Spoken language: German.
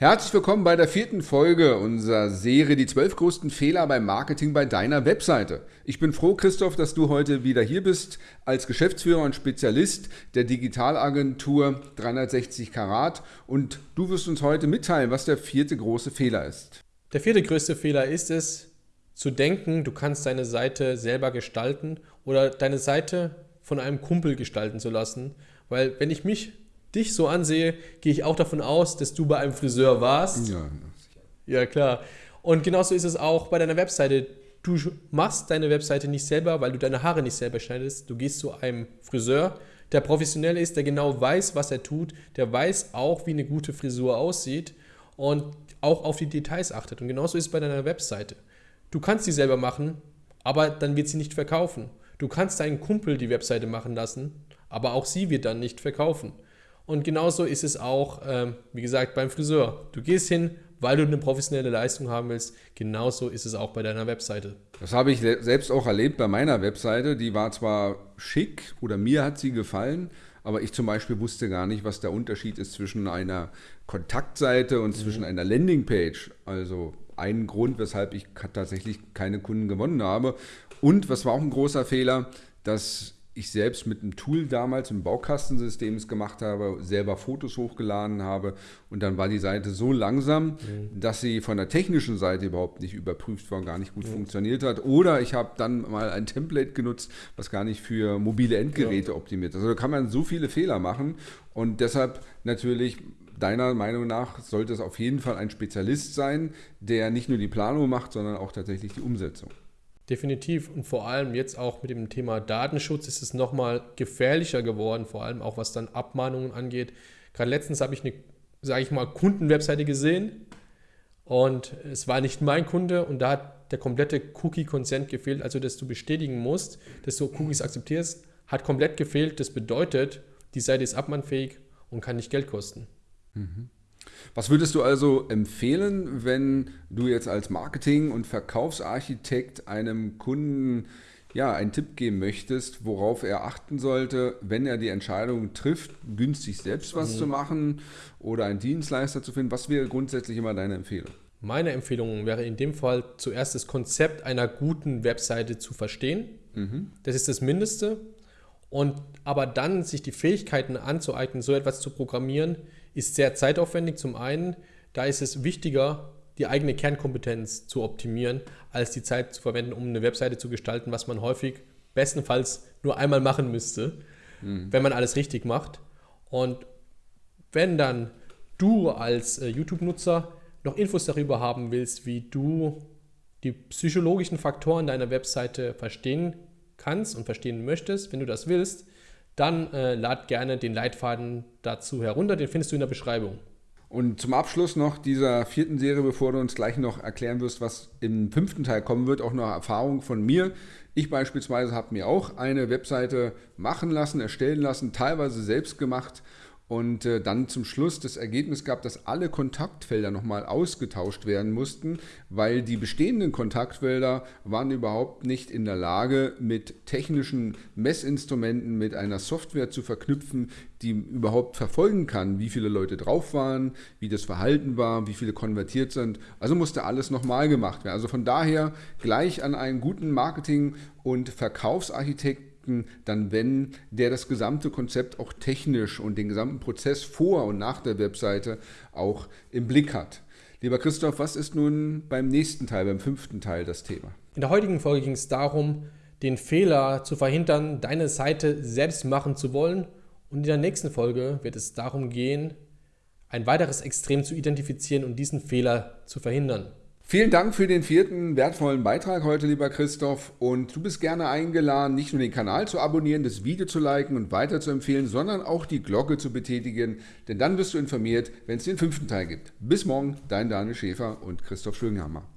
Herzlich willkommen bei der vierten Folge unserer Serie Die zwölf größten Fehler beim Marketing bei deiner Webseite. Ich bin froh, Christoph, dass du heute wieder hier bist als Geschäftsführer und Spezialist der Digitalagentur 360 Karat und du wirst uns heute mitteilen, was der vierte große Fehler ist. Der vierte größte Fehler ist es, zu denken, du kannst deine Seite selber gestalten oder deine Seite von einem Kumpel gestalten zu lassen, weil wenn ich mich dich so ansehe, gehe ich auch davon aus, dass du bei einem Friseur warst. Ja, ja klar. Und genauso ist es auch bei deiner Webseite. Du machst deine Webseite nicht selber, weil du deine Haare nicht selber schneidest. Du gehst zu einem Friseur, der professionell ist, der genau weiß, was er tut, der weiß auch, wie eine gute Frisur aussieht und auch auf die Details achtet. Und genauso ist es bei deiner Webseite. Du kannst sie selber machen, aber dann wird sie nicht verkaufen. Du kannst deinen Kumpel die Webseite machen lassen, aber auch sie wird dann nicht verkaufen. Und genauso ist es auch, ähm, wie gesagt, beim Friseur. Du gehst hin, weil du eine professionelle Leistung haben willst. Genauso ist es auch bei deiner Webseite. Das habe ich selbst auch erlebt bei meiner Webseite. Die war zwar schick oder mir hat sie gefallen, aber ich zum Beispiel wusste gar nicht, was der Unterschied ist zwischen einer Kontaktseite und mhm. zwischen einer Landingpage. Also ein Grund, weshalb ich tatsächlich keine Kunden gewonnen habe. Und was war auch ein großer Fehler, dass ich selbst mit einem Tool damals im Baukastensystem gemacht habe, selber Fotos hochgeladen habe und dann war die Seite so langsam, mhm. dass sie von der technischen Seite überhaupt nicht überprüft war und gar nicht gut mhm. funktioniert hat. Oder ich habe dann mal ein Template genutzt, was gar nicht für mobile Endgeräte ja. optimiert ist. Also da kann man so viele Fehler machen und deshalb natürlich deiner Meinung nach sollte es auf jeden Fall ein Spezialist sein, der nicht nur die Planung macht, sondern auch tatsächlich die Umsetzung. Definitiv und vor allem jetzt auch mit dem Thema Datenschutz ist es nochmal gefährlicher geworden, vor allem auch was dann Abmahnungen angeht. Gerade letztens habe ich eine, sage ich mal, Kundenwebseite gesehen und es war nicht mein Kunde und da hat der komplette Cookie-Consent gefehlt, also dass du bestätigen musst, dass du Cookies akzeptierst, hat komplett gefehlt. Das bedeutet, die Seite ist abmannfähig und kann nicht Geld kosten. Mhm. Was würdest du also empfehlen, wenn du jetzt als Marketing- und Verkaufsarchitekt einem Kunden ja, einen Tipp geben möchtest, worauf er achten sollte, wenn er die Entscheidung trifft, günstig selbst was mhm. zu machen oder einen Dienstleister zu finden? Was wäre grundsätzlich immer deine Empfehlung? Meine Empfehlung wäre in dem Fall zuerst das Konzept einer guten Webseite zu verstehen. Mhm. Das ist das Mindeste. Und aber dann sich die Fähigkeiten anzueignen, so etwas zu programmieren, ist sehr zeitaufwendig zum einen. Da ist es wichtiger, die eigene Kernkompetenz zu optimieren, als die Zeit zu verwenden, um eine Webseite zu gestalten, was man häufig bestenfalls nur einmal machen müsste, mhm. wenn man alles richtig macht. Und wenn dann du als äh, YouTube-Nutzer noch Infos darüber haben willst, wie du die psychologischen Faktoren deiner Webseite verstehen kannst und verstehen möchtest, wenn du das willst, dann äh, lad gerne den Leitfaden dazu herunter. Den findest du in der Beschreibung. Und zum Abschluss noch dieser vierten Serie, bevor du uns gleich noch erklären wirst, was im fünften Teil kommen wird, auch noch Erfahrung von mir. Ich beispielsweise habe mir auch eine Webseite machen lassen, erstellen lassen, teilweise selbst gemacht und äh, dann zum Schluss das Ergebnis gab, dass alle Kontaktfelder nochmal ausgetauscht werden mussten, weil die bestehenden Kontaktfelder waren überhaupt nicht in der Lage, mit technischen Messinstrumenten, mit einer Software zu verknüpfen, die überhaupt verfolgen kann, wie viele Leute drauf waren, wie das Verhalten war, wie viele konvertiert sind. Also musste alles nochmal gemacht werden. Also von daher gleich an einen guten Marketing- und Verkaufsarchitekten Produkten dann wenn der das gesamte Konzept auch technisch und den gesamten Prozess vor und nach der Webseite auch im Blick hat. Lieber Christoph, was ist nun beim nächsten Teil, beim fünften Teil das Thema? In der heutigen Folge ging es darum, den Fehler zu verhindern, deine Seite selbst machen zu wollen. Und in der nächsten Folge wird es darum gehen, ein weiteres Extrem zu identifizieren und diesen Fehler zu verhindern. Vielen Dank für den vierten wertvollen Beitrag heute, lieber Christoph. Und du bist gerne eingeladen, nicht nur den Kanal zu abonnieren, das Video zu liken und weiter zu empfehlen, sondern auch die Glocke zu betätigen. Denn dann wirst du informiert, wenn es den fünften Teil gibt. Bis morgen, dein Daniel Schäfer und Christoph Schwinghammer.